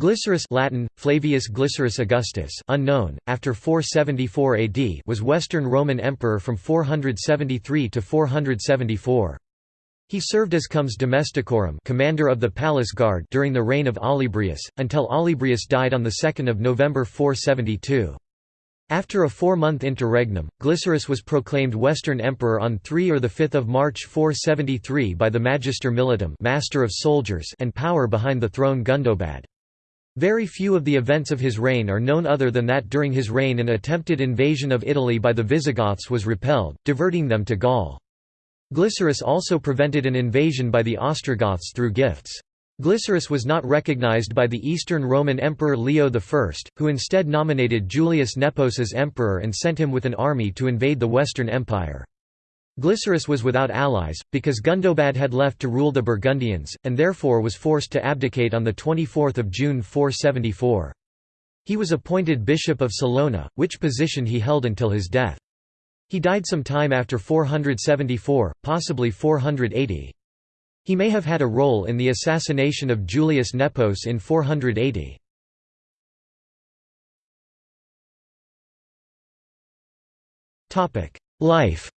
Glycerius Latin, Flavius Glycerius Augustus unknown, after 474 AD was Western Roman Emperor from 473 to 474. He served as comes domesticorum commander of the palace guard during the reign of Olybrius, until Olybrius died on 2 November 472. After a four-month interregnum, Glycerius was proclaimed Western Emperor on 3 or 5 March 473 by the Magister Militum master of soldiers and power behind the throne Gundobad. Very few of the events of his reign are known other than that during his reign an attempted invasion of Italy by the Visigoths was repelled, diverting them to Gaul. Glycerius also prevented an invasion by the Ostrogoths through gifts. Glycerius was not recognized by the Eastern Roman Emperor Leo I, who instead nominated Julius Nepos as emperor and sent him with an army to invade the Western Empire. Glycerius was without allies, because Gundobad had left to rule the Burgundians, and therefore was forced to abdicate on 24 June 474. He was appointed Bishop of Salona, which position he held until his death. He died some time after 474, possibly 480. He may have had a role in the assassination of Julius Nepos in 480. Life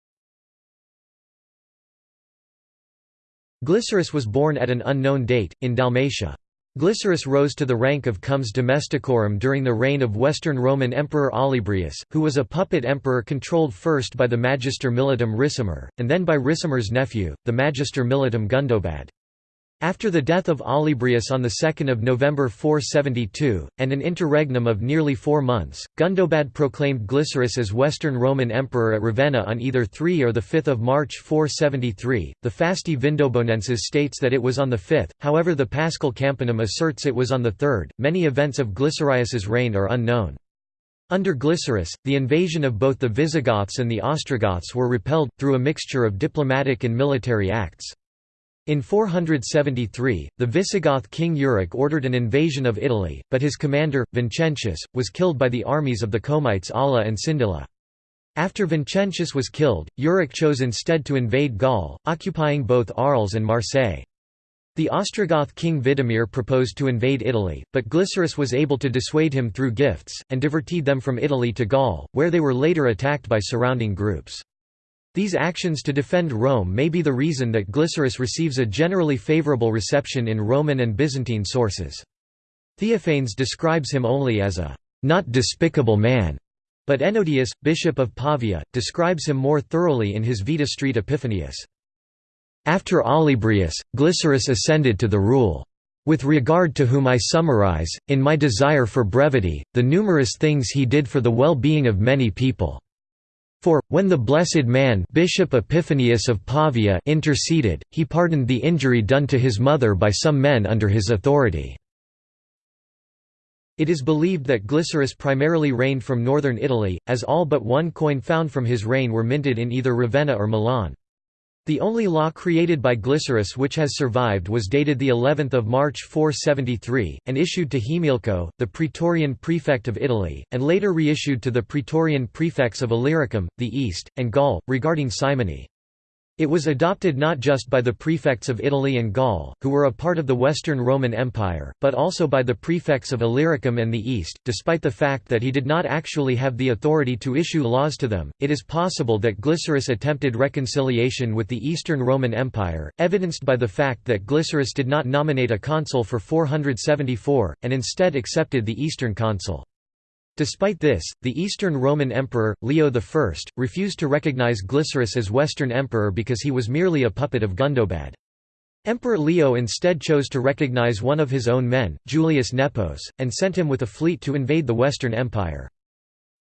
Glycerius was born at an unknown date, in Dalmatia. Glycerius rose to the rank of comes domesticorum during the reign of Western Roman Emperor Olybrius, who was a puppet emperor controlled first by the Magister Militum Ricimer, and then by Ricimer's nephew, the Magister Militum Gundobad. After the death of Olybrius on 2 November 472, and an interregnum of nearly four months, Gundobad proclaimed Glycerius as Western Roman Emperor at Ravenna on either 3 or 5 March 473. The Fasti Vindobonensis states that it was on the 5th, however the Paschal Campanum asserts it was on the 3rd. Many events of Glycerius's reign are unknown. Under Glycerius, the invasion of both the Visigoths and the Ostrogoths were repelled, through a mixture of diplomatic and military acts. In 473, the Visigoth king Euric ordered an invasion of Italy, but his commander, Vincentius, was killed by the armies of the Comites Alla and Sindilla. After Vincentius was killed, Euric chose instead to invade Gaul, occupying both Arles and Marseille. The Ostrogoth king Widimir proposed to invade Italy, but Glycerius was able to dissuade him through gifts, and diverted them from Italy to Gaul, where they were later attacked by surrounding groups. These actions to defend Rome may be the reason that Glycerius receives a generally favorable reception in Roman and Byzantine sources. Theophanes describes him only as a not despicable man, but Ennodius, bishop of Pavia, describes him more thoroughly in his Vita Street Epiphanius. After Olybrius, Glycerius ascended to the rule. With regard to whom I summarize, in my desire for brevity, the numerous things he did for the well-being of many people. For, when the Blessed Man Bishop Epiphanius of Pavia interceded, he pardoned the injury done to his mother by some men under his authority. It is believed that Glycerius primarily reigned from northern Italy, as all but one coin found from his reign were minted in either Ravenna or Milan. The only law created by Glycerius which has survived was dated the 11th of March 473 and issued to Himilco, the praetorian prefect of Italy, and later reissued to the praetorian prefects of Illyricum, the East, and Gaul regarding simony. It was adopted not just by the prefects of Italy and Gaul, who were a part of the Western Roman Empire, but also by the prefects of Illyricum and the East, despite the fact that he did not actually have the authority to issue laws to them. It is possible that Glycerius attempted reconciliation with the Eastern Roman Empire, evidenced by the fact that Glycerius did not nominate a consul for 474, and instead accepted the Eastern consul. Despite this, the Eastern Roman Emperor, Leo I, refused to recognize Glycerius as Western Emperor because he was merely a puppet of Gundobad. Emperor Leo instead chose to recognize one of his own men, Julius Nepos, and sent him with a fleet to invade the Western Empire.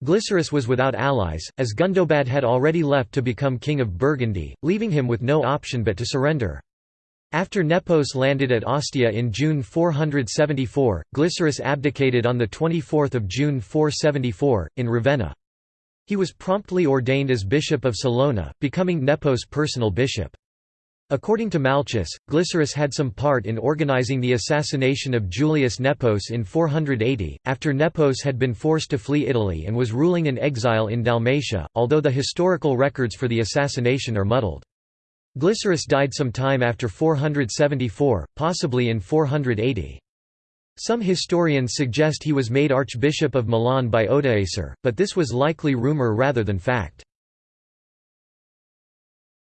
Glycerius was without allies, as Gundobad had already left to become king of Burgundy, leaving him with no option but to surrender. After Nepos landed at Ostia in June 474, Glycerius abdicated on 24 June 474, in Ravenna. He was promptly ordained as Bishop of Salona, becoming Nepos' personal bishop. According to Malchus, Glycerius had some part in organizing the assassination of Julius Nepos in 480, after Nepos had been forced to flee Italy and was ruling in exile in Dalmatia, although the historical records for the assassination are muddled. Glycerius died some time after 474, possibly in 480. Some historians suggest he was made Archbishop of Milan by Odoacer, but this was likely rumor rather than fact.